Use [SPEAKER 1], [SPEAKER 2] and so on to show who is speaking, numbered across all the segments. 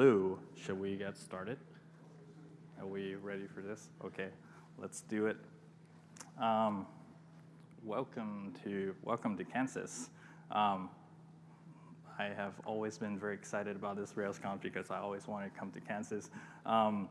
[SPEAKER 1] Hello, should we get started? Are we ready for this? Okay, let's do it. Um, welcome to welcome to Kansas. Um, I have always been very excited about this RailsConf because I always wanted to come to Kansas. Um,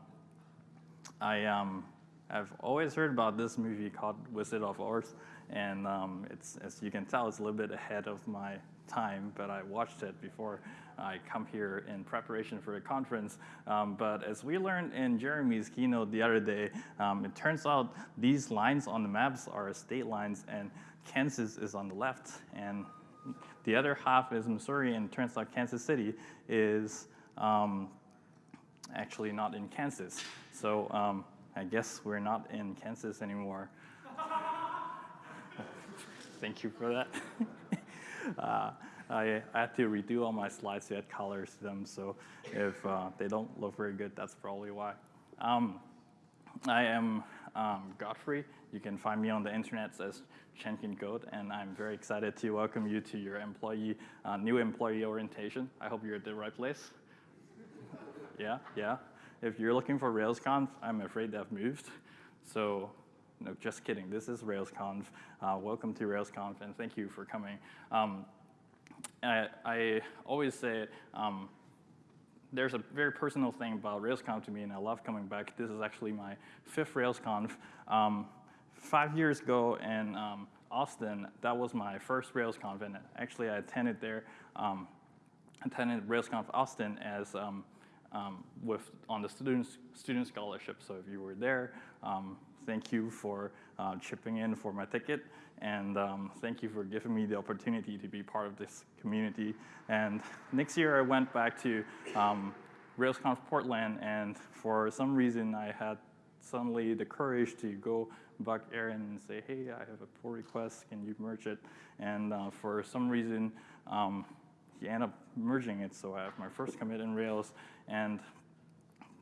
[SPEAKER 1] I um, have always heard about this movie called Wizard of Oz, and um, it's as you can tell, it's a little bit ahead of my time, but I watched it before I come here in preparation for a conference. Um, but as we learned in Jeremy's keynote the other day, um, it turns out these lines on the maps are state lines, and Kansas is on the left, and the other half is Missouri, and it turns out Kansas City is um, actually not in Kansas. So um, I guess we're not in Kansas anymore. Thank you for that. uh, I, I, had to redo all my slides to add colors to them, so if uh, they don't look very good, that's probably why. Um, I am um, Godfrey. You can find me on the internet as chancancode, and I'm very excited to welcome you to your employee, uh, new employee orientation. I hope you're at the right place. yeah, yeah. If you're looking for RailsConf, I'm afraid they've moved. So no, just kidding. This is RailsConf. Uh, welcome to RailsConf, and thank you for coming. Um, I, I, always say um, there's a very personal thing about RailsConf to me, and I love coming back. This is actually my fifth RailsConf. Um, five years ago in um, Austin, that was my first RailsConf, and actually I attended there, um, attended RailsConf Austin as um, um, with on the students student scholarship. So if you were there, um, thank you for uh, chipping in for my ticket, and um, thank you for giving me the opportunity to be part of this community. And next year I went back to um, RailsConf Portland, and for some reason I had suddenly the courage to go bug Aaron and say, hey, I have a pull request, can you merge it? And uh, for some reason, um, he ended up merging it, so I have my first commit in Rails, and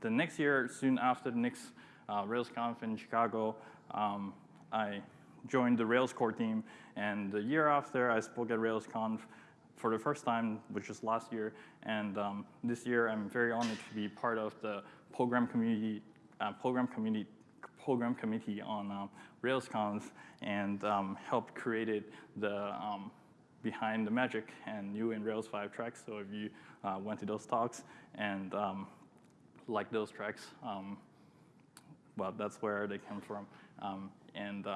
[SPEAKER 1] the next year, soon after the next uh, RailsConf in Chicago, um, I joined the Rails core team. And the year after, I spoke at RailsConf for the first time, which was last year. And um, this year, I'm very honored to be part of the program community, uh, program community, program committee on um, RailsConf and um, helped created the um, behind the magic and new in Rails 5 tracks. So if you uh, went to those talks and um, like those tracks, um, well, that's where they come from. Um, and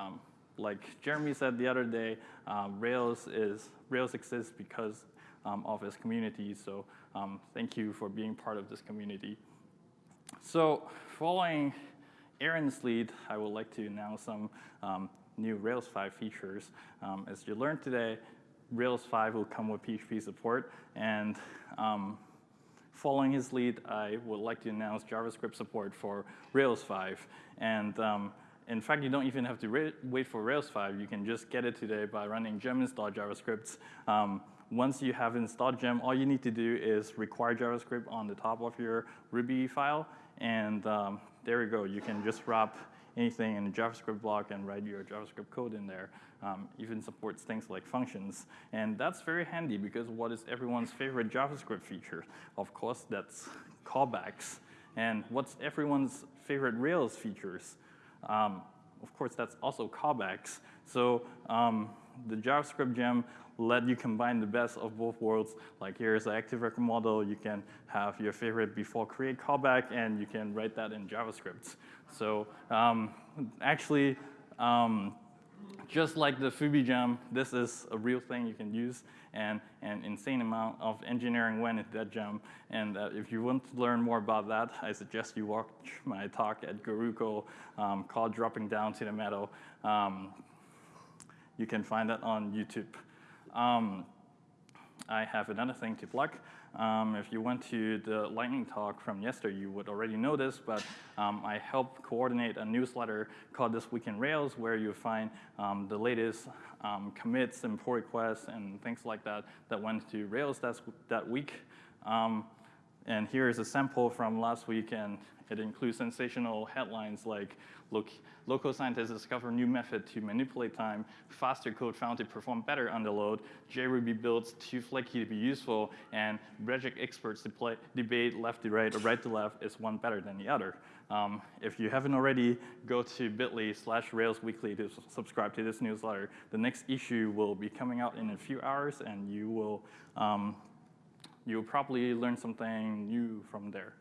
[SPEAKER 1] like Jeremy said the other day, uh, Rails is Rails exists because um, of its community. So um, thank you for being part of this community. So following Aaron's lead, I would like to announce some new Rails 5 features. as you learned today, Rails 5 will come with PHP support. And um, following his lead, I would like to announce JavaScript support for Rails 5. And um, in fact, you don't even have to wait for Rails 5. You can just get it today by running gem install JavaScript. Um, once you have installed gem, all you need to do is require JavaScript on the top of your Ruby file. And um, there you go. You can just wrap anything in a JavaScript block and write your JavaScript code in there. Um, even supports things like functions. And that's very handy because what is everyone's favorite JavaScript feature? Of course, that's callbacks. And what's everyone's favorite Rails features? Um, of course, that's also callbacks. So um, the JavaScript gem let you combine the best of both worlds. Like here's an active record model. You can have your favorite before create callback, and you can write that in JavaScript. So um, actually, um, just like the Fubi gem, this is a real thing you can use and an insane amount of engineering went into that gem. And uh, if you want to learn more about that, I suggest you watch my talk at GoGaRuCo um, called Dropping Down to the Metal. Um, you can find that on YouTube. Um, I have another thing to plug. Um, if you went to the lightning talk from yesterday, you would already know this, but um, I helped coordinate a newsletter called This Week in Rails, where you find um, the latest um, commits and pull requests and things like that that went to Rails that, that week. Um, and here is a sample from last week, and It includes sensational headlines like local scientists discover new method to manipulate time, faster code found to perform better under load, JRuby builds too flaky to be useful, and regex experts debate left to right or right to left is one better than the other. Um, if you haven't already, go to bit.ly slash Rails Weekly to subscribe to this newsletter. The next issue will be coming out in a few hours, and you will um, you'll probably learn something new from there.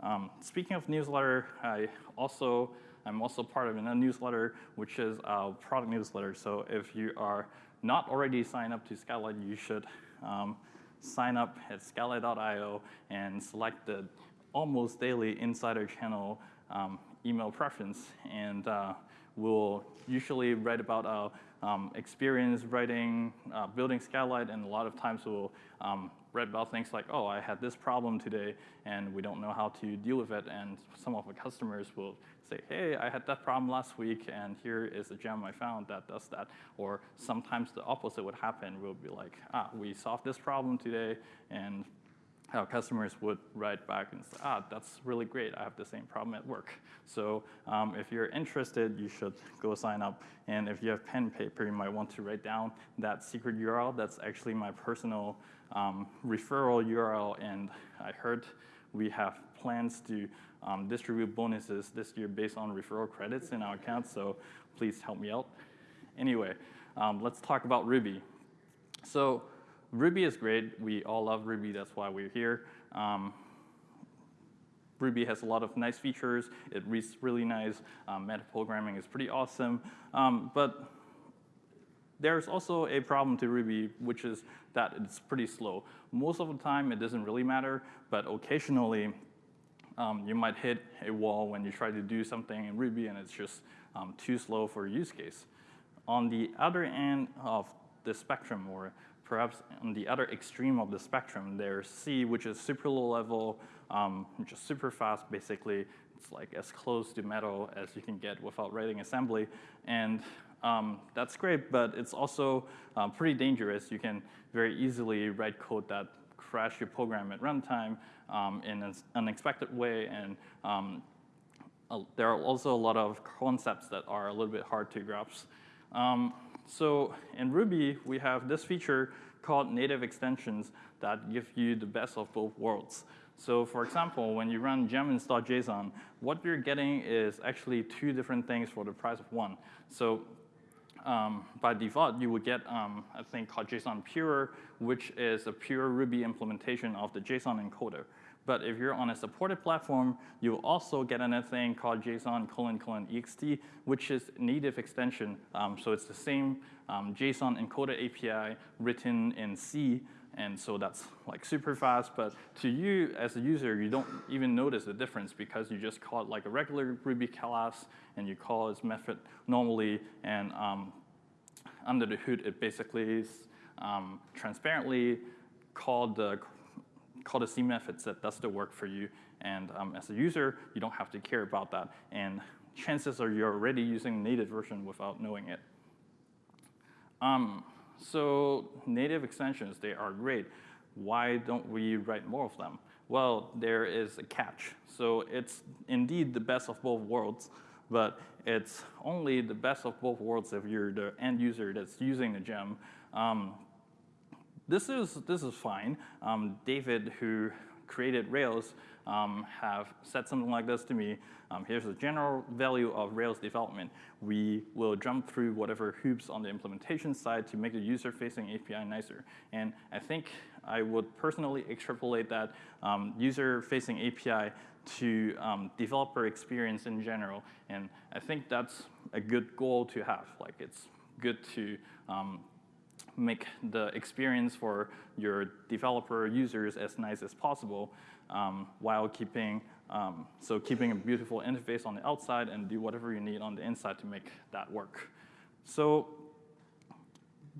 [SPEAKER 1] Um, speaking of newsletter, I also I'm also part of a newsletter, which is a product newsletter. So if you are not already signed up to Skylight, you should um, sign up at skylight.io and select the almost daily insider channel um, email preference. And uh, we'll usually write about our um, experience writing, uh, building Skylight, and a lot of times we'll um, read about things like, oh, I had this problem today, and we don't know how to deal with it. And some of our customers will say, hey, I had that problem last week, and here is a gem I found that does that. Or sometimes the opposite would happen. We'll be like, ah, we solved this problem today, and our customers would write back and say, ah, that's really great. I have the same problem at work. So um, if you're interested, you should go sign up. And if you have pen and paper, you might want to write down that secret URL. That's actually my personal um, referral URL, and I heard we have plans to um, distribute bonuses this year based on referral credits in our account, so please help me out. Anyway, um, let's talk about Ruby. So Ruby is great. We all love Ruby. That's why we're here. Um, Ruby has a lot of nice features. It reads really nice. Um, metaprogramming is pretty awesome. Um, but there's also a problem to Ruby, which is that it's pretty slow. Most of the time, it doesn't really matter, but occasionally, um, you might hit a wall when you try to do something in Ruby and it's just um, too slow for use case. On the other end of the spectrum, or perhaps on the other extreme of the spectrum, there's C, which is super low level, um, just super fast, basically. It's like as close to metal as you can get without writing assembly. And um, that's great, but it's also um, pretty dangerous. You can very easily write code that crash your program at runtime um, in an unexpected way. And um, uh, there are also a lot of concepts that are a little bit hard to grasp. So in Ruby, we have this feature called native extensions that give you the best of both worlds. So for example, when you run gem install.json, what you're getting is actually two different things for the price of one. So um, by default, you would get um, a thing called JSON Pure, which is a pure Ruby implementation of the JSON encoder. But if you're on a supported platform, you'll also get another thing called JSON colon colon ext, which is native extension. Um, so it's the same um, JSON encoder API written in C, and so that's like super fast. But to you as a user, you don't even notice the difference because you just call it like a regular Ruby class, and you call its method normally, and um, under the hood, it basically is um, transparently called the call the C methods that does the work for you. And um, as a user, you don't have to care about that. And chances are you're already using native version without knowing it. Um, so native extensions, they are great. Why don't we write more of them? Well, there is a catch. So it's indeed the best of both worlds, but it's only the best of both worlds if you're the end user that's using the gem. Um, this is, this is fine. Um, David, who created Rails, um, have said something like this to me. Um, here's the general value of Rails development. We will jump through whatever hoops on the implementation side to make the user-facing API nicer. And I think I would personally extrapolate that um, user-facing API to um, developer experience in general. And I think that's a good goal to have. Like it's good to um, make the experience for your developer users as nice as possible um, while keeping um, so keeping a beautiful interface on the outside and do whatever you need on the inside to make that work. So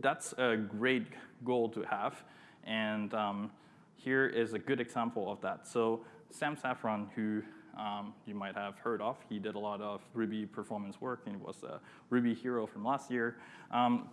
[SPEAKER 1] that's a great goal to have. And um, here is a good example of that. So Sam Saffron, who um, you might have heard of, he did a lot of Ruby performance work and was a Ruby hero from last year. Um,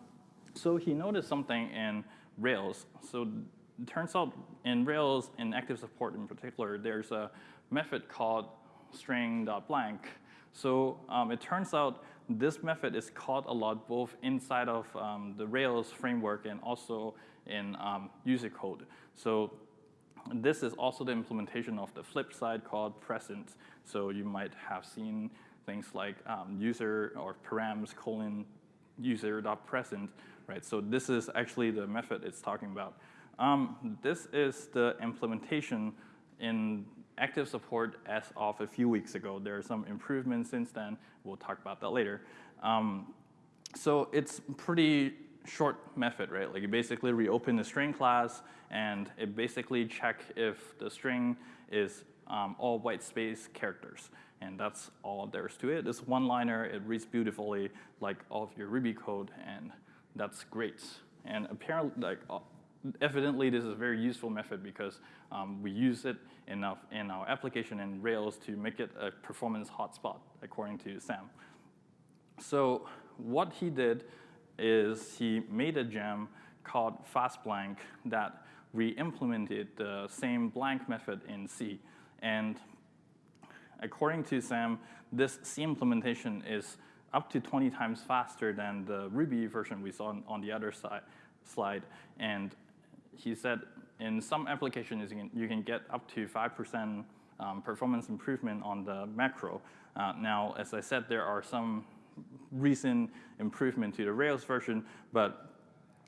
[SPEAKER 1] so he noticed something in Rails. So it turns out in Rails, in active support in particular, there's a method called string.blank. So um, it turns out this method is called a lot both inside of um, the Rails framework and also in um, user code. So this is also the implementation of the flip side called present. So you might have seen things like um, user or params colon user.present, right? So this is actually the method it's talking about. Um, this is the implementation in active support as of a few weeks ago. There are some improvements since then. We'll talk about that later. Um, so it's pretty short method, right? Like you basically reopen the string class and it basically check if the string is um, all white space characters. And that's all there's to it. It's one liner, it reads beautifully like all of your Ruby code and that's great. And apparently, like, uh, evidently this is a very useful method because um, we use it enough in our application in Rails to make it a performance hotspot, according to Sam. So what he did is he made a gem called fastBlank that re-implemented the same blank method in C. And according to Sam, this C implementation is up to 20 times faster than the Ruby version we saw on the other side, slide. And he said in some applications you can, you can get up to 5% um, performance improvement on the macro. Uh, now, as I said, there are some recent improvement to the Rails version, but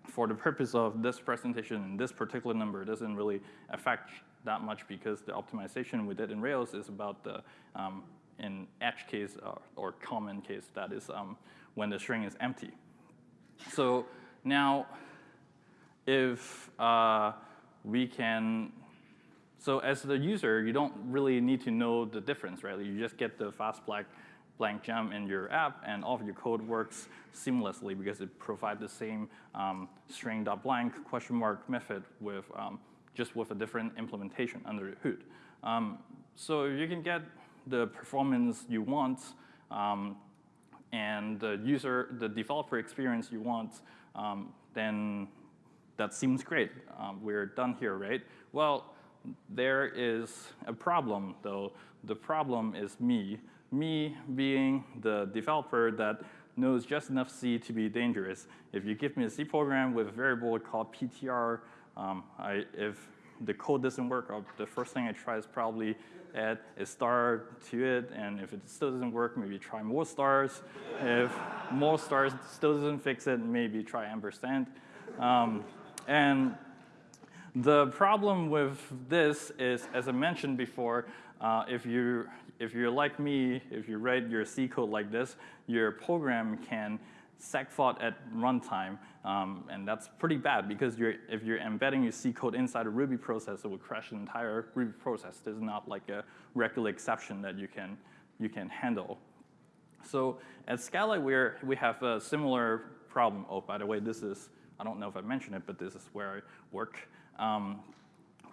[SPEAKER 1] for the purpose of this presentation, this particular number doesn't really affect that much because the optimization we did in Rails is about the um, in edge case or, or, common case, that is um, when the string is empty. So now, if uh, we can, so as the user, you don't really need to know the difference, right? You just get the fast black blank gem in your app, and all of your code works seamlessly because it provides the same um, string.blank question mark method with um, just with a different implementation under the hood. Um, so you can get the performance you want um, and the user, the developer experience you want, um, then that seems great. Um, we're done here, right? Well, there is a problem, though. The problem is me me being the developer that knows just enough C to be dangerous. If you give me a C program with a variable called PTR, um, I, if the code doesn't work, I'll, the first thing I try is probably add a star to it, and if it still doesn't work, maybe try more stars. if more stars still doesn't fix it, maybe try ampersand. Um, and the problem with this is, as I mentioned before, uh, if you if you're like me, if you write your C code like this, your program can segfault at runtime, um, and that's pretty bad because you're, if you're embedding your C code inside a Ruby process, it would crash the entire Ruby process. There's not like a regular exception that you can, you can handle. So at Skylight, we're, we have a similar problem. Oh, by the way, this is, I don't know if I mentioned it, but this is where I work. Um,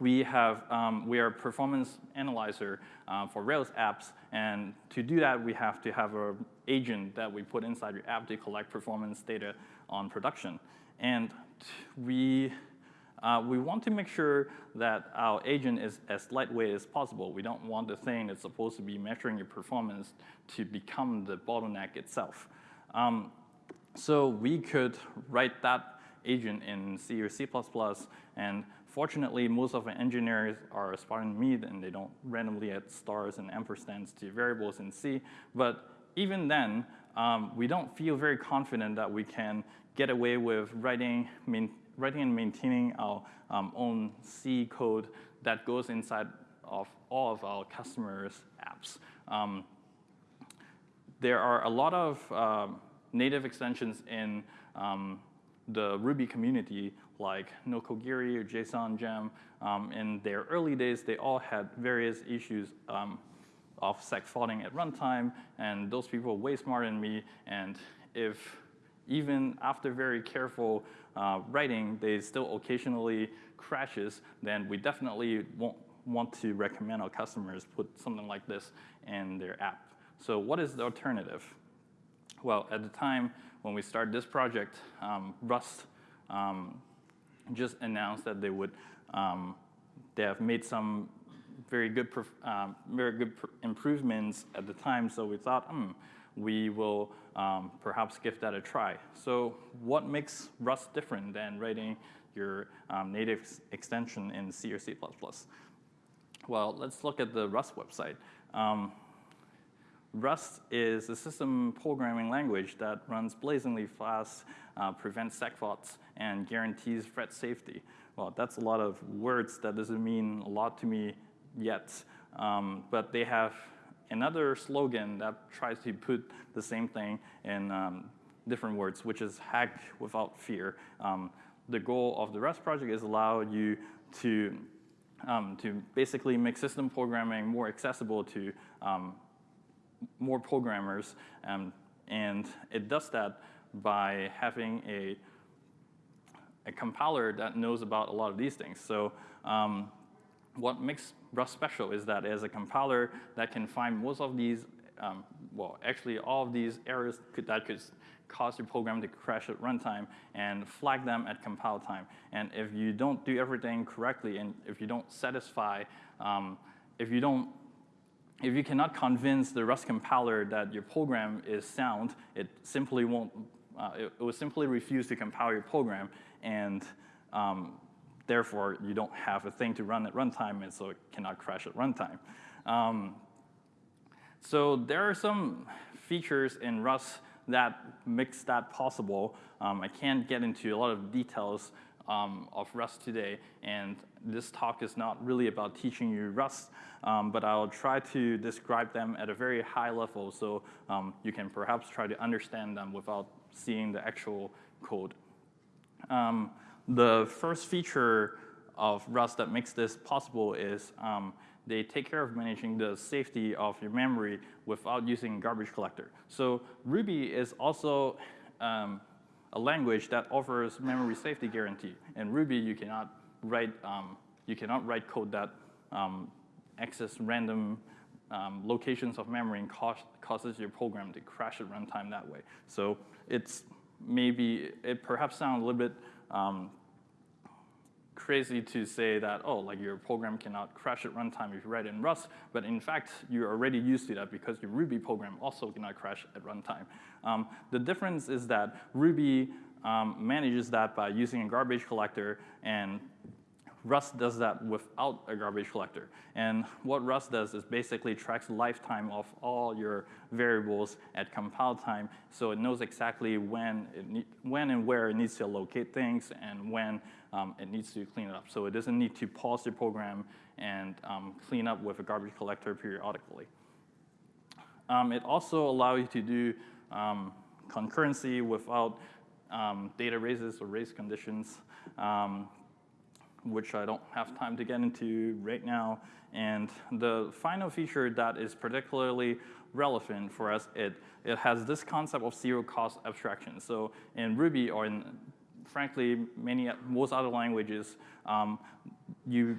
[SPEAKER 1] we have um, we are a performance analyzer uh, for Rails apps, and to do that, we have to have an agent that we put inside your app to collect performance data on production. And we uh, we want to make sure that our agent is as lightweight as possible. We don't want the thing that's supposed to be measuring your performance to become the bottleneck itself. Um, so we could write that agent in C or C++, and Fortunately, most of our engineers are Spartan meat and they don't randomly add stars and ampersands to variables in C. But even then, um, we don't feel very confident that we can get away with writing, writing and maintaining our um, own C code that goes inside of all of our customers' apps. Um, there are a lot of uh, native extensions in um, the Ruby community like Nokogiri or JSON Gem. Um, in their early days, they all had various issues um, of segfaulting at runtime, and those people are way smarter than me, and if even after very careful uh, writing, they still occasionally crashes, then we definitely won't want to recommend our customers put something like this in their app. So what is the alternative? Well, at the time when we started this project, um, Rust um, just announced that they would, um, they have made some very good, um, very good improvements at the time. So we thought, hmm, we will um, perhaps give that a try. So what makes Rust different than writing your um, native extension in C or C++? Well, let's look at the Rust website. Um, Rust is a system programming language that runs blazingly fast, uh, prevents segfaults, and guarantees thread safety. Well, that's a lot of words that doesn't mean a lot to me yet, um, but they have another slogan that tries to put the same thing in um, different words, which is hack without fear. Um, the goal of the Rust project is allow you to, um, to basically make system programming more accessible to um, more programmers, um, and it does that by having a, a compiler that knows about a lot of these things. So um, what makes Rust special is that has a compiler that can find most of these, um, well, actually all of these errors could, that could cause your program to crash at runtime and flag them at compile time. And if you don't do everything correctly and if you don't satisfy, um, if you don't if you cannot convince the Rust compiler that your program is sound, it simply won't, uh, it, it, will simply refuse to compile your program, and um, therefore you don't have a thing to run at runtime, and so it cannot crash at runtime. Um, so there are some features in Rust that makes that possible. Um, I can't get into a lot of details um, of Rust today, and this talk is not really about teaching you Rust, um, but I'll try to describe them at a very high level so um, you can perhaps try to understand them without seeing the actual code. The first feature of Rust that makes this possible is um, they take care of managing the safety of your memory without using garbage collector. So Ruby is also um, a language that offers memory safety guarantee. In Ruby, you cannot write, um, you cannot write code that um, access random um, locations of memory and causes your program to crash at runtime that way. So it's maybe, it perhaps sounds a little bit um, crazy to say that, oh, like your program cannot crash at runtime if you write in Rust, but in fact, you're already used to that because your Ruby program also cannot crash at runtime. Um, the difference is that Ruby um, manages that by using a garbage collector and Rust does that without a garbage collector. And what Rust does is basically tracks lifetime of all your variables at compile time, so it knows exactly when, it when and where it needs to locate things and when um, it needs to clean it up. So it doesn't need to pause the program and um, clean up with a garbage collector periodically. Um, it also allows you to do um, concurrency without um, data races or race conditions. Which I don't have time to get into right now. And the final feature that is particularly relevant for us, it, it has this concept of zero cost abstraction. So in Ruby or in, frankly, many, most other languages, um, you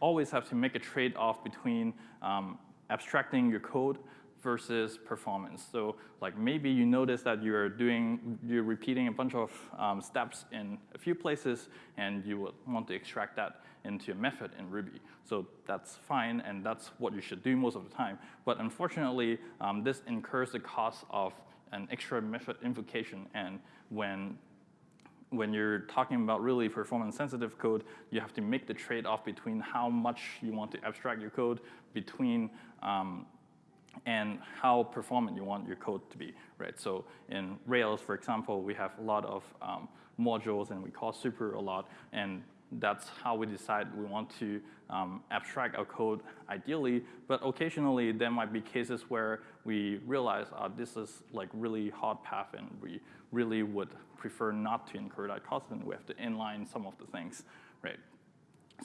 [SPEAKER 1] always have to make a trade-off between um, abstracting your code versus performance. So like maybe you notice that you're doing, you're repeating a bunch of um, steps in a few places and you would want to extract that into a method in Ruby. So that's fine and that's what you should do most of the time. But unfortunately, um, this incurs the cost of an extra method invocation and when when you're talking about really performance sensitive code, you have to make the trade-off between how much you want to abstract your code between um, and how performant you want your code to be, right? So in Rails, for example, we have a lot of um, modules and we call super a lot, and that's how we decide we want to um, abstract our code ideally, but occasionally there might be cases where we realize uh, this is like really hard path and we really would prefer not to incur that cost and we have to inline some of the things, right?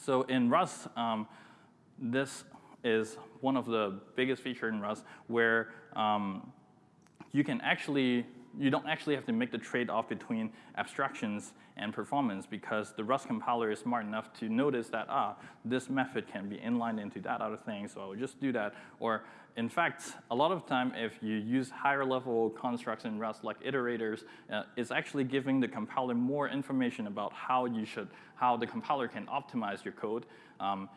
[SPEAKER 1] So in Rust, um, this is one of the biggest features in Rust where um, you can actually, you don't actually have to make the trade-off between abstractions and performance because the Rust compiler is smart enough to notice that, ah, this method can be inlined into that other thing, so I will just do that. Or in fact, a lot of time if you use higher level constructs in Rust like iterators, uh, it's actually giving the compiler more information about how you should, how the compiler can optimize your code. Um,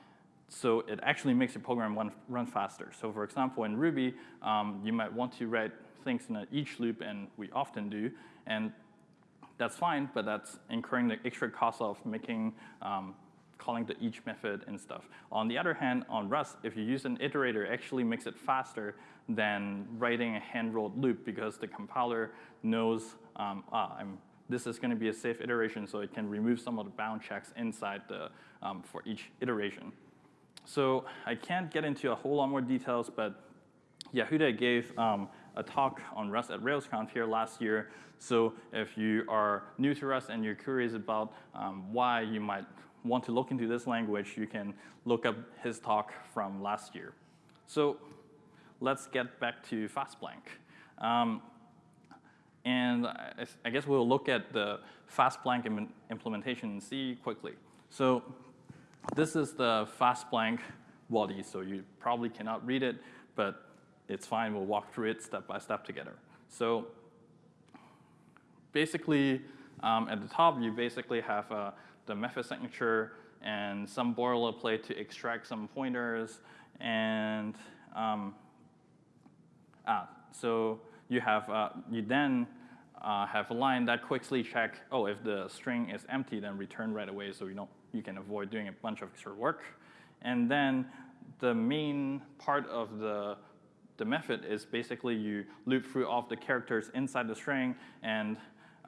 [SPEAKER 1] so it actually makes your program run, run faster. So for example, in Ruby, um, you might want to write things in each loop, and we often do, and that's fine, but that's incurring the extra cost of making um, calling the each method and stuff. On the other hand, on Rust, if you use an iterator, it actually makes it faster than writing a hand-rolled loop because the compiler knows um, ah, this is going to be a safe iteration, so it can remove some of the bound checks inside the, um, for each iteration. So I can't get into a whole lot more details, but Yehuda gave um, a talk on Rust at RailsConf here last year. So if you are new to Rust and you're curious about um, why you might want to look into this language, you can look up his talk from last year. So let's get back to FastBlank. Um, and I, I, guess we'll look at the FastBlank Im implementation in C quickly. So this is the FastBlank body, so you probably cannot read it, but it's fine. We'll walk through it step by step together. So basically, um, at the top, you basically have uh, the method signature and some boilerplate to extract some pointers. And um, ah, so you have uh, you then uh, have a line that quickly check, oh, if the string is empty, then return right away so you don't you can avoid doing a bunch of extra work. And then the main part of the the method is basically you loop through all of the characters inside the string, and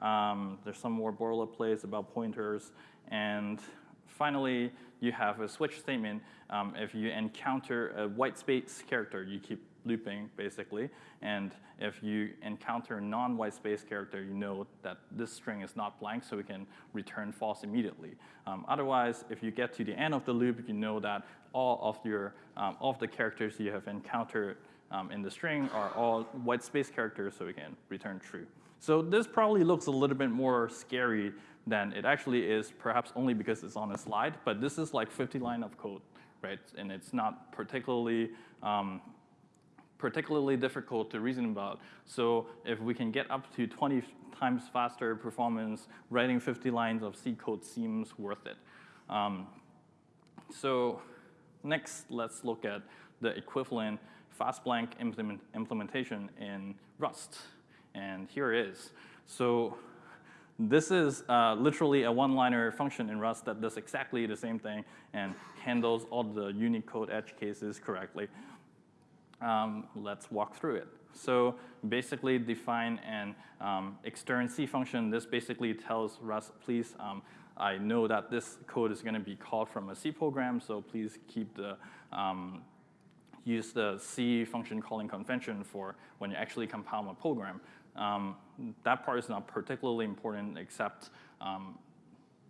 [SPEAKER 1] um, there's some more boilerplates about pointers. And finally, you have a switch statement. Um, if you encounter a white space character, you keep looping, basically. And if you encounter a non-white space character, you know that this string is not blank, so we can return false immediately. Um, otherwise, if you get to the end of the loop, you know that all of your um, all of the characters you have encountered um, in the string are all white space characters, so we can return true. So this probably looks a little bit more scary than it actually is, perhaps only because it's on a slide, but this is like 50 line of code, right? And it's not particularly um, particularly difficult to reason about. So if we can get up to 20 times faster performance, writing 50 lines of C code seems worth it. Um, so next, let's look at the equivalent FastBlank implement implementation in Rust. And here it is. So this is uh, literally a one-liner function in Rust that does exactly the same thing and handles all the Unicode edge cases correctly. Um, let's walk through it. So basically define an um, extern C function. This basically tells Rust, please, um, I know that this code is going to be called from a C program, so please keep the um, use the C function calling convention for when you actually compile a program. Um, that part is not particularly important except um,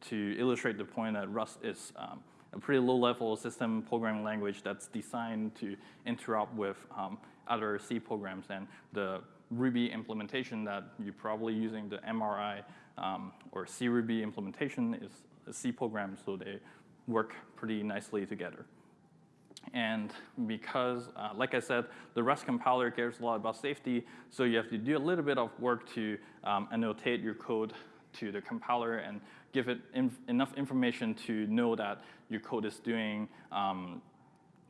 [SPEAKER 1] to illustrate the point that Rust is um, a pretty low-level system programming language that's designed to interop with um, other C programs. And the Ruby implementation that you're probably using, the MRI um, or Ruby implementation is a C program, so they work pretty nicely together. And because, uh, like I said, the Rust compiler cares a lot about safety, so you have to do a little bit of work to um, annotate your code to the compiler and give it inf enough information to know that your code is doing um,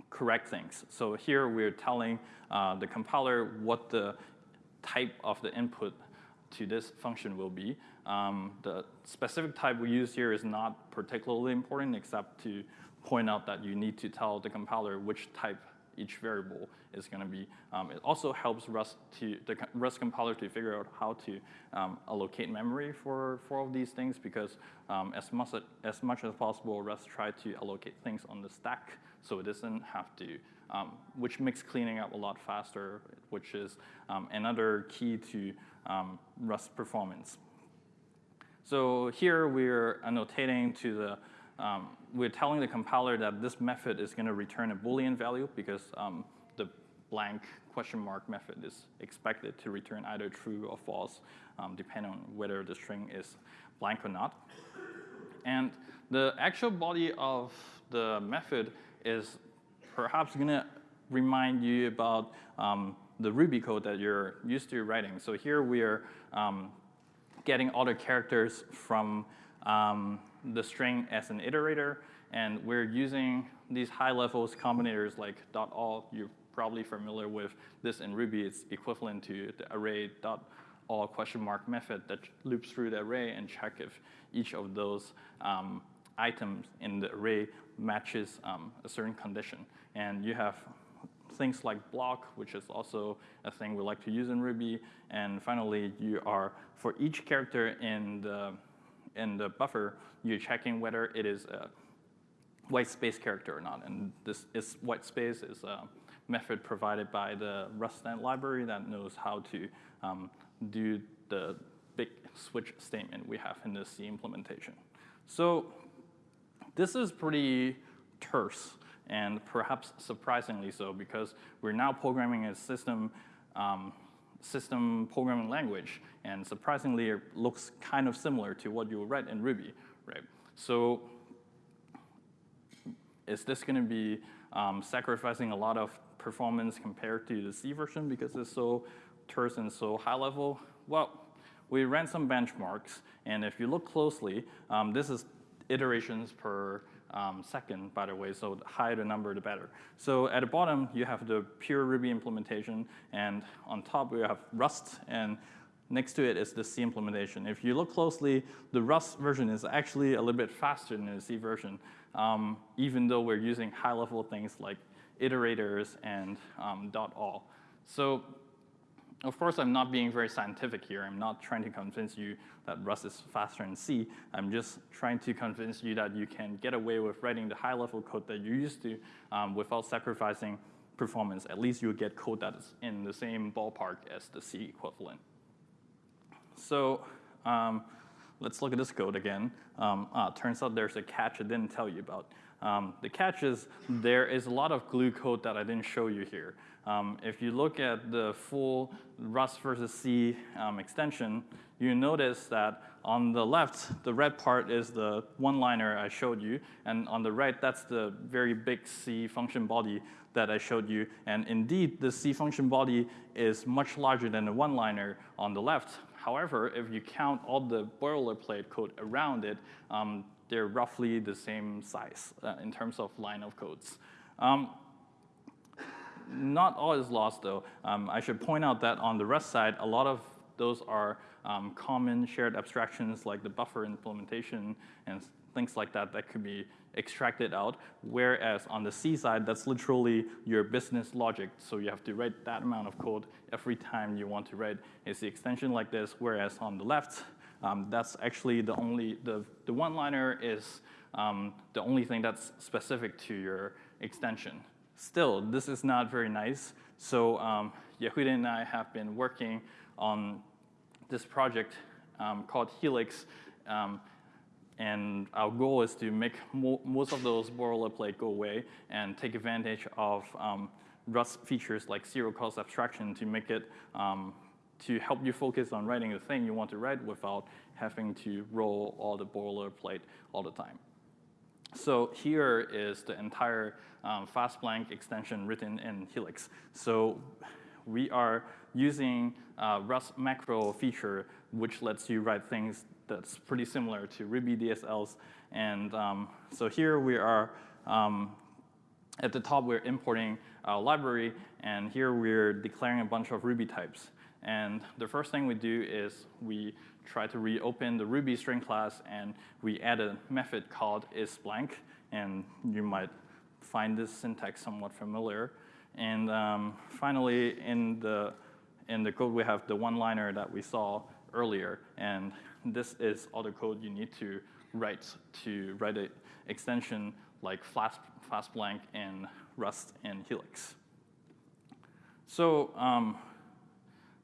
[SPEAKER 1] correct things. So here we're telling uh, the compiler what the type of the input to this function will be. Um, the specific type we use here is not particularly important except to point out that you need to tell the compiler which type each variable is going to be. Um, it also helps Rust to the Rust compiler to figure out how to um, allocate memory for, for all of these things because um, as much as much as possible, Rust try to allocate things on the stack so it doesn't have to, um, which makes cleaning up a lot faster, which is um, another key to um, Rust performance. So here we're annotating to the um, we're telling the compiler that this method is going to return a Boolean value because um, the blank question mark method is expected to return either true or false, um, depending on whether the string is blank or not. And the actual body of the method is perhaps going to remind you about um, the Ruby code that you're used to writing. So here we are um, getting all the characters from um, the string as an iterator, and we're using these high levels combinators like .all, you're probably familiar with this in Ruby. It's equivalent to the array all question mark method that loops through the array and check if each of those um, items in the array matches um, a certain condition. And you have things like block, which is also a thing we like to use in Ruby. And finally, you are, for each character in the, in the buffer, you're checking whether it is a white space character or not. And this is white space is a method provided by the RustNet library that knows how to um, do the big switch statement we have in the C implementation. So this is pretty terse and perhaps surprisingly so because we're now programming a system um, system programming language and surprisingly it looks kind of similar to what you write in Ruby, right? So is this going to be um, sacrificing a lot of performance compared to the C version because it's so terse and so high level? Well, we ran some benchmarks, and if you look closely, um, this is iterations per um, second, by the way, so the higher the number, the better. So at the bottom, you have the pure Ruby implementation, and on top, we have Rust, and next to it is the C implementation. If you look closely, the Rust version is actually a little bit faster than the C version, um, even though we're using high-level things like iterators and um, .all. So of course, I'm not being very scientific here. I'm not trying to convince you that Rust is faster than C. I'm just trying to convince you that you can get away with writing the high-level code that you used to um, without sacrificing performance. At least you'll get code that is in the same ballpark as the C equivalent. So um, let's look at this code again. Um, ah, turns out there's a catch I didn't tell you about. Um, the catch is there is a lot of glue code that I didn't show you here. Um, if you look at the full Rust versus C um, extension, you notice that on the left, the red part is the one-liner I showed you, and on the right, that's the very big C function body that I showed you. And indeed, the C function body is much larger than the one-liner on the left. However, if you count all the boilerplate code around it, um, they're roughly the same size uh, in terms of line of codes. Um, not all is lost, though. Um, I should point out that on the Rust side, a lot of those are um, common shared abstractions like the buffer implementation and things like that that could be extracted out. Whereas on the C side, that's literally your business logic. So you have to write that amount of code every time you want to write a C extension like this. Whereas on the left, um, that's actually the only, the, the one-liner is um, the only thing that's specific to your extension. Still, this is not very nice. So um, Yehuda and I have been working on this project um, called Helix. Um, and our goal is to make mo most of those boilerplate go away and take advantage of um, Rust features like zero cost abstraction to make it um, to help you focus on writing the thing you want to write without having to roll all the boilerplate all the time. So here is the entire um, FastBlank extension written in Helix. So we are using uh, Rust macro feature, which lets you write things that's pretty similar to Ruby DSLs. And um, so here we are, um, at the top we're importing our library, and here we're declaring a bunch of Ruby types. And the first thing we do is we try to reopen the Ruby string class and we add a method called isBlank. And you might find this syntax somewhat familiar. And um, finally, in the, in the code, we have the one-liner that we saw earlier. And this is all the code you need to write to write an extension like fast, FastBlank in Rust and Helix. So um,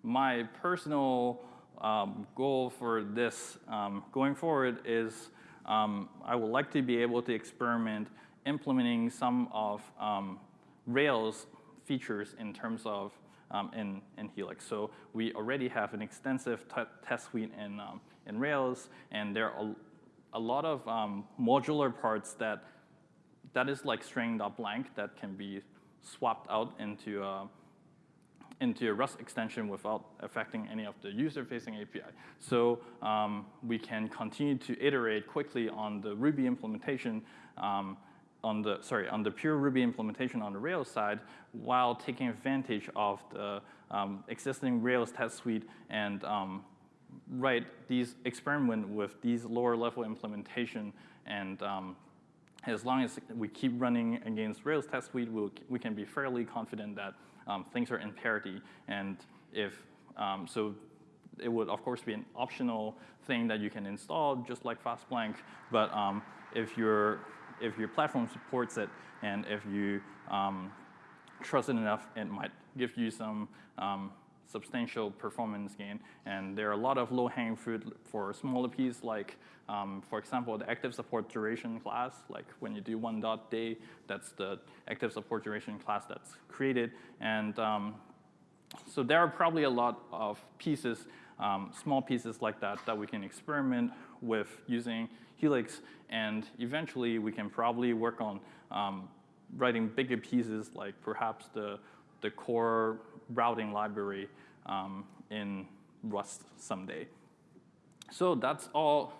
[SPEAKER 1] my personal um, goal for this um, going forward is um, I would like to be able to experiment implementing some of um, Rails features in terms of um, in, in Helix. So we already have an extensive test suite in, um, in Rails, and there are a, a lot of modular parts that that is like string.blank that can be swapped out into uh, into a Rust extension without affecting any of the user-facing API. So um, we can continue to iterate quickly on the Ruby implementation um, on the sorry on the pure Ruby implementation on the Rails side, while taking advantage of the um, existing Rails test suite and um, write these experiment with these lower level implementation and um, as long as we keep running against Rails test suite, we'll, we can be fairly confident that um, things are in parity. And if, um, so it would of course be an optional thing that you can install just like FastBlank, but um, if, your, if your platform supports it and if you um, trust it enough, it might give you some um, substantial performance gain. And there are a lot of low-hanging fruit for smaller pieces, like, um, for example, the active support duration class. Like when you do one dot day, that's the active support duration class that's created. And um, so there are probably a lot of pieces, um, small pieces like that, that we can experiment with using Helix. And eventually, we can probably work on um, writing bigger pieces, like perhaps the the core routing library um, in Rust someday. So that's all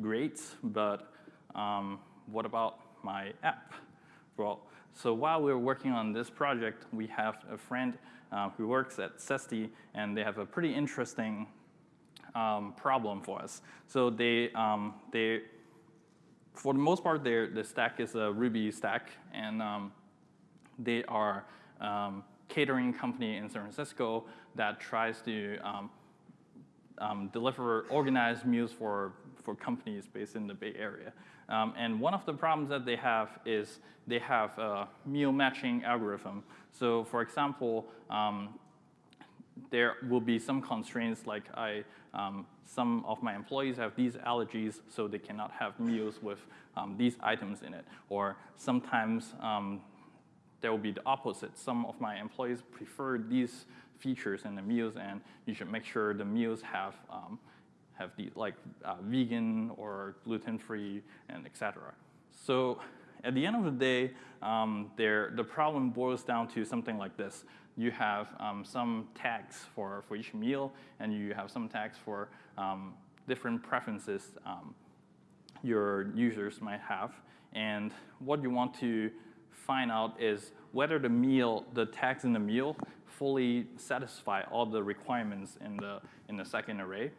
[SPEAKER 1] great, but um, what about my app? Well, so while we are working on this project, we have a friend uh, who works at Zesty, and they have a pretty interesting um, problem for us. So they, um, they, for the most part, their the stack is a Ruby stack, and um, they are um, catering company in San Francisco that tries to um, um, deliver organized meals for, for companies based in the Bay Area. Um, and one of the problems that they have is they have a meal matching algorithm. So for example, there will be some constraints like I, um, some of my employees have these allergies, so they cannot have meals with um, these items in it. Or sometimes um, there will be the opposite. Some of my employees prefer these features in the meals, and you should make sure the meals have um, have the like uh, vegan or gluten-free and etc. So at the end of the day, um, there, the problem boils down to something like this. You have um, some tags for, for each meal, and you have some tags for um, different preferences um, your users might have. And what you want to find out is whether the meal, the tags in the meal, fully satisfy all the requirements in the, in the second array.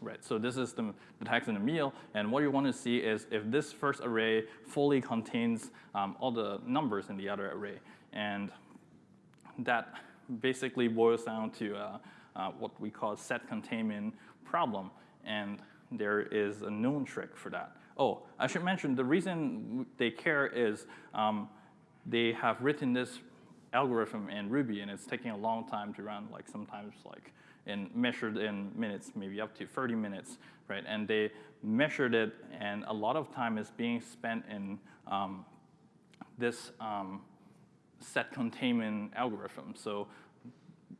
[SPEAKER 1] Right, so this is the, the tags in the meal, and what you want to see is if this first array fully contains um, all the numbers in the other array. And that basically boils down to uh, uh, what we call set containment problem, and there is a known trick for that. Oh, I should mention the reason they care is um, they have written this algorithm in Ruby and it's taking a long time to run, like sometimes like in measured in minutes, maybe up to 30 minutes, right? And they measured it and a lot of time is being spent in um, this um, set containment algorithm. So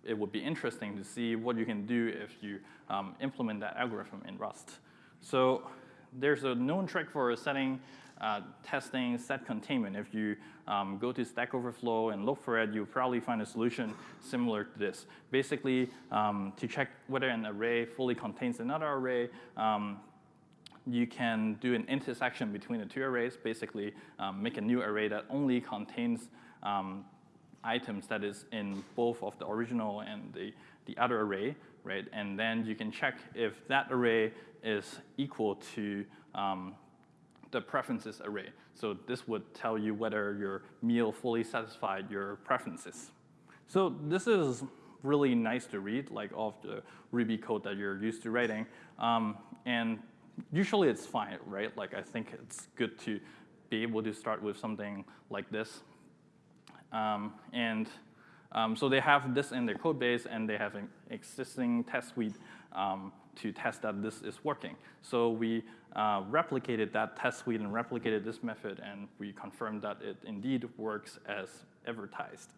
[SPEAKER 1] it would be interesting to see what you can do if you um, implement that algorithm in Rust. So there's a known trick for setting uh, testing set containment. If you um, go to Stack Overflow and look for it, you'll probably find a solution similar to this. Basically, um, to check whether an array fully contains another array, um, you can do an intersection between the two arrays, basically um, make a new array that only contains um, items that is in both of the original and the, the other array, right? And then you can check if that array is equal to um, the preferences array. So this would tell you whether your meal fully satisfied your preferences. So this is really nice to read, like of the Ruby code that you're used to writing. Um, and usually it's fine, right? Like I think it's good to be able to start with something like this. Um, and um, so they have this in their code base, and they have an existing test suite um, to test that this is working. So we uh, replicated that test suite and replicated this method, and we confirmed that it indeed works as advertised.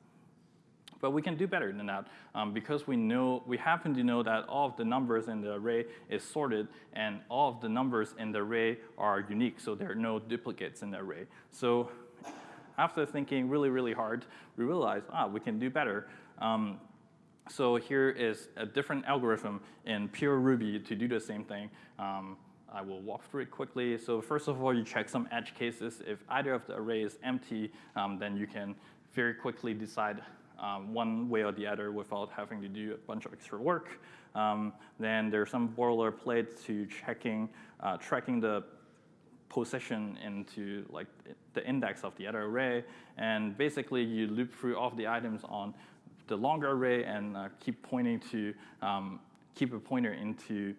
[SPEAKER 1] But we can do better than that um, because we know we happen to know that all of the numbers in the array is sorted and all of the numbers in the array are unique, so there are no duplicates in the array. So after thinking really, really hard, we realized, ah, we can do better. Um, so here is a different algorithm in pure Ruby to do the same thing. Um, I will walk through it quickly. So first of all, you check some edge cases. If either of the array is empty, um, then you can very quickly decide um, one way or the other without having to do a bunch of extra work. Um, then there's some boilerplate to checking, uh, tracking the position into like the index of the other array. And basically you loop through all of the items on the longer array and uh, keep pointing to, um, keep a pointer into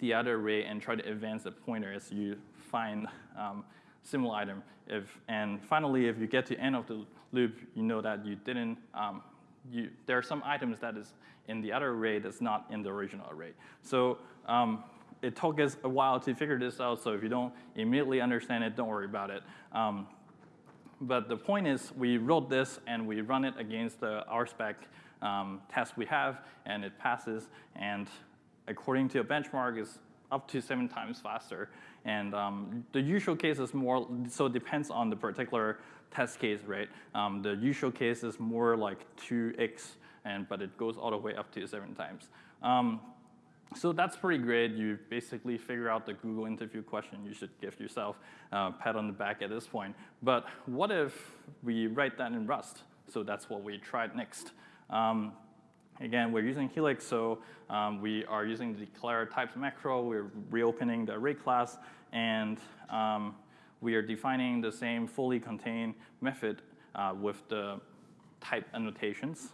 [SPEAKER 1] the other array and try to advance the pointer as you find um, similar item. If, and finally, if you get to end of the loop, you know that you didn't, um, you, there are some items that is in the other array that's not in the original array. So um, it took us a while to figure this out, so if you don't immediately understand it, don't worry about it. Um, but the point is, we wrote this and we run it against the RSpec um, test we have, and it passes. And according to a benchmark, is up to seven times faster. And um, the usual case is more, so it depends on the particular test case, right? Um, the usual case is more like 2x, and, but it goes all the way up to seven times. Um, so that's pretty great. You basically figure out the Google interview question. You should give yourself a pat on the back at this point. But what if we write that in Rust? So that's what we tried next. Um, again, we're using Helix, so um, we are using the declare types macro. We're reopening the array class, and um, we are defining the same fully contained method uh, with the type annotations.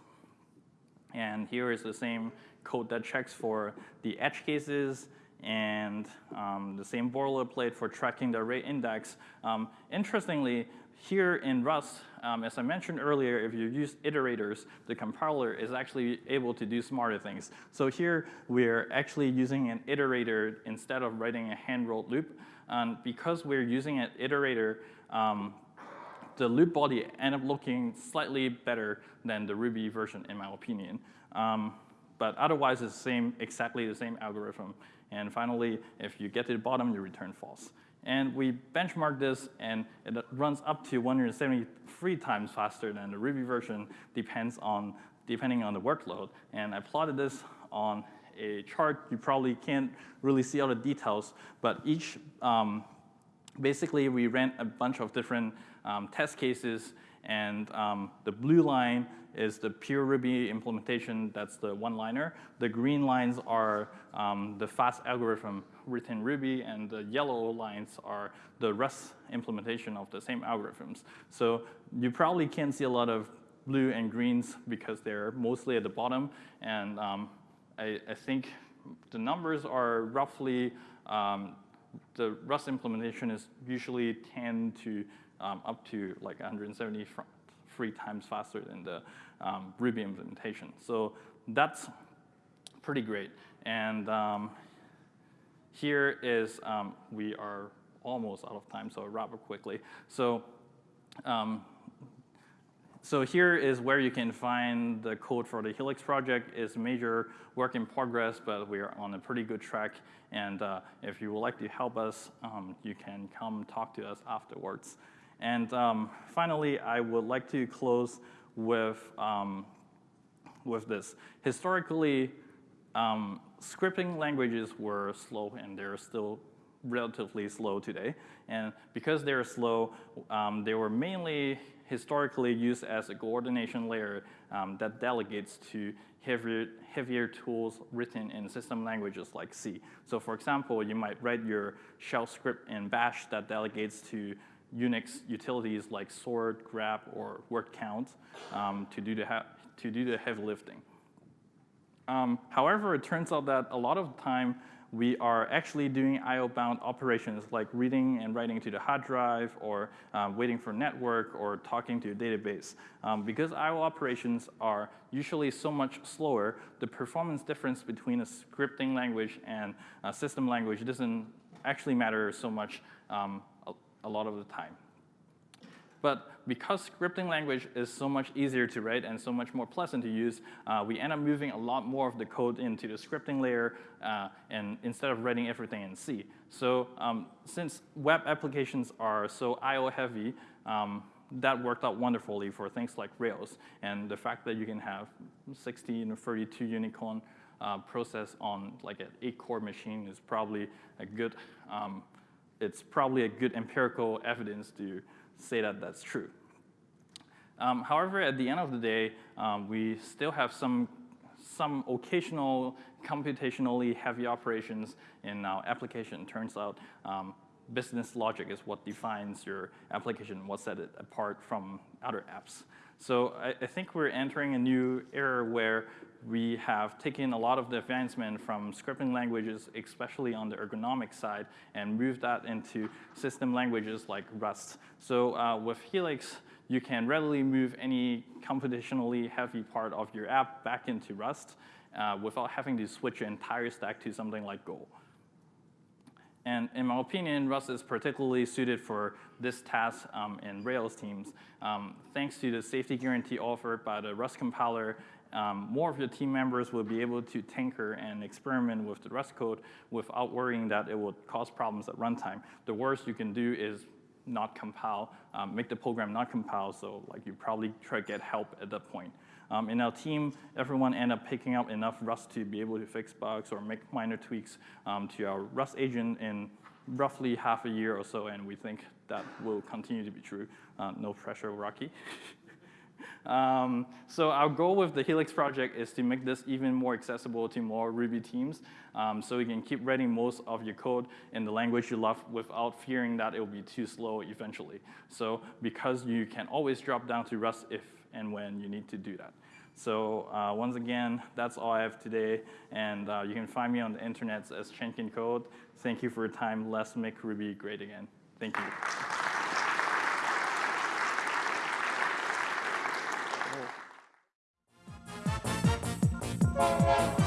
[SPEAKER 1] And here is the same code that checks for the edge cases and um, the same boilerplate for tracking the array index. Um, interestingly, here in Rust, um, as I mentioned earlier, if you use iterators, the compiler is actually able to do smarter things. So here, we're actually using an iterator instead of writing a hand-rolled loop. And because we're using an iterator, um, the loop body end up looking slightly better than the Ruby version, in my opinion. Um, but otherwise, it's the same, exactly the same algorithm. And finally, if you get to the bottom, you return false. And we benchmark this, and it runs up to 173 times faster than the Ruby version, depends on, depending on the workload. And I plotted this on a chart. You probably can't really see all the details, but each, um, basically, we ran a bunch of different um, test cases, and um, the blue line is the pure Ruby implementation. That's the one-liner. The green lines are um, the fast algorithm written Ruby, and the yellow lines are the Rust implementation of the same algorithms. So you probably can't see a lot of blue and greens because they're mostly at the bottom. And um, I, I, think the numbers are roughly, um, the Rust implementation is usually 10 to um, up to like 173 times faster than the um, Ruby implementation. So that's pretty great. And um, here is, um, we are almost out of time, so I'll wrap up quickly. So, um, so here is where you can find the code for the Helix project. It's major work in progress, but we are on a pretty good track. And uh, if you would like to help us, um, you can come talk to us afterwards. And um, finally, I would like to close with, um, with this. Historically, um, scripting languages were slow, and they're still relatively slow today. And because they're slow, um, they were mainly historically used as a coordination layer um, that delegates to heavier, heavier tools written in system languages like C. So for example, you might write your shell script in bash that delegates to Unix utilities like sort, grep, or word count um, to, do the to do the heavy lifting. Um, however, it turns out that a lot of the time we are actually doing IO-bound operations like reading and writing to the hard drive or um, waiting for network or talking to a database. Um, because IO operations are usually so much slower, the performance difference between a scripting language and a system language doesn't actually matter so much um, a, lot of the time. But because scripting language is so much easier to write and so much more pleasant to use, uh, we end up moving a lot more of the code into the scripting layer uh, and instead of writing everything in C. So um, since web applications are so I.O. heavy, um, that worked out wonderfully for things like Rails. And the fact that you can have 16 or 32 unicorn uh, process on like an eight-core machine is probably a good, um, it's probably a good empirical evidence to say that that's true. Um, however, at the end of the day, um, we still have some, some occasional computationally heavy operations in our application. Turns out um, business logic is what defines your application, what sets it apart from other apps. So I, I, think we're entering a new era where we have taken a lot of the advancement from scripting languages, especially on the ergonomic side, and moved that into system languages like Rust. So uh, with Helix, you can readily move any computationally heavy part of your app back into Rust uh, without having to switch your entire stack to something like Go. And in my opinion, Rust is particularly suited for this task um, in Rails teams. Um, thanks to the safety guarantee offered by the Rust compiler, um, more of your team members will be able to tinker and experiment with the Rust code without worrying that it will cause problems at runtime. The worst you can do is not compile, um, make the program not compile, so like you probably try to get help at that point. Um, in our team, everyone ended up picking up enough Rust to be able to fix bugs or make minor tweaks um, to our Rust agent in roughly half a year or so, and we think that will continue to be true. Uh, no pressure, Rocky. Um, so our goal with the Helix project is to make this even more accessible to more Ruby teams um, so you can keep writing most of your code in the language you love without fearing that it will be too slow eventually. So because you can always drop down to Rust if and when you need to do that. So uh, once again, that's all I have today. And uh, you can find me on the internet as chancancode. Thank you for your time. Let's make Ruby great again. Thank you.
[SPEAKER 2] Música